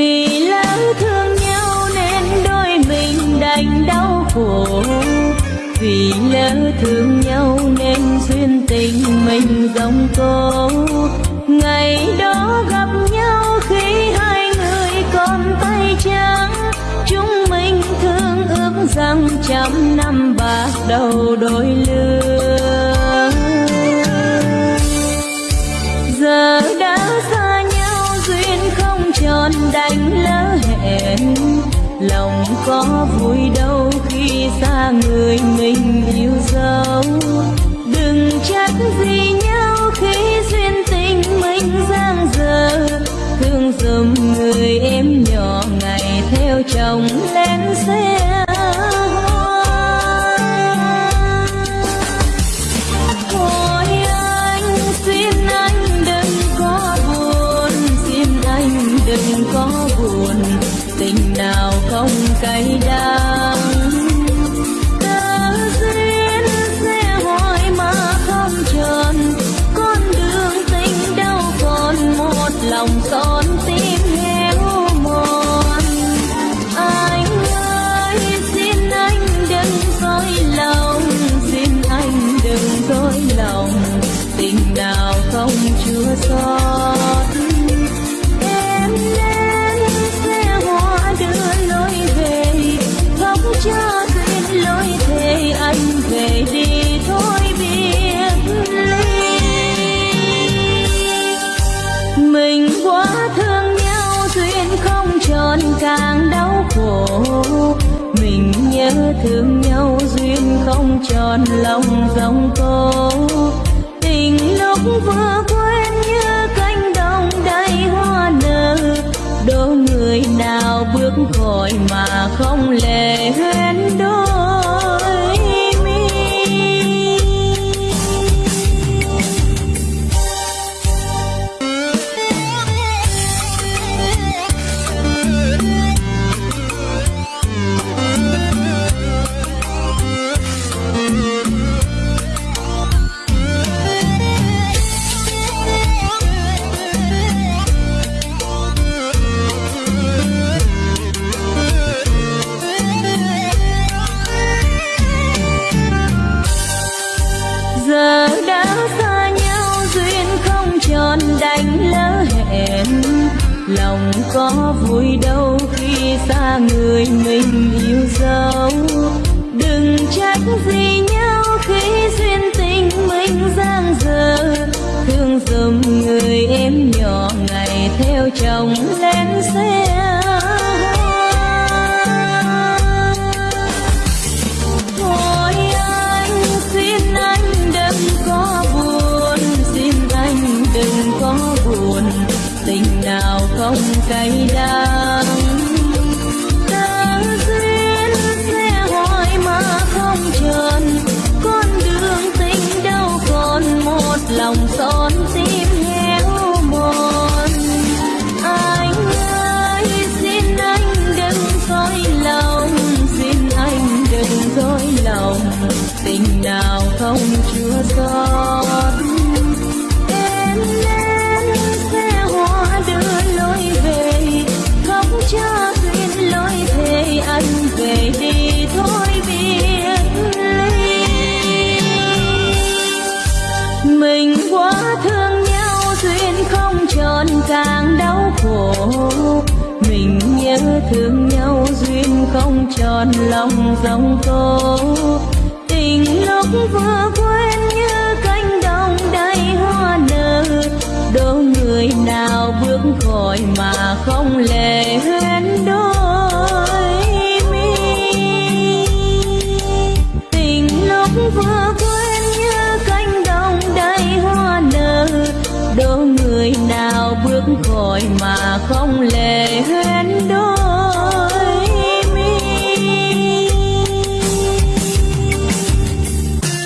vì lỡ thương nhau nên đôi mình đành đau khổ. Vì lỡ thương nhau nên duyên tình mình dòng cô ngày đó gặp nhau khi hai người còn tay trắng. Chúng mình thương ước rằng trăm năm bạc đầu đôi lứa. Đánh lỡ hẹn. Lòng có vui đâu không cay đắng. Mình nhớ thương nhau duyên không tròn, lòng dòng cô tình lúc vừa quên như cánh đồng đầy hoa nở, đôi người nào bước khỏi mà không lệ lòng có vui đâu khi xa người mình yêu dấu. Đừng trách gì nhau khi duyên tình mình giang dở. Thương dùm người em nhỏ ngày theo chồng lên xe. Cay đắng. Ta duyên sẽ hỏi mà không tròn. Con đường tình đâu còn một lòng son tim héo mòn. Anh ơi, xin anh đừng dối lòng. Xin anh đừng dối lòng. Tình nào không chưa xót. Thương nhau duyên không tròn, lòng dòng cô tình lúc vừa quên như cánh đồng đầy hoa nở đâu người nào bước khỏi mà không lệ huyên đôi mi. Tình lúc vừa quên như cánh đồng đầy hoa nở đâu người nào bước khỏi mà không lệ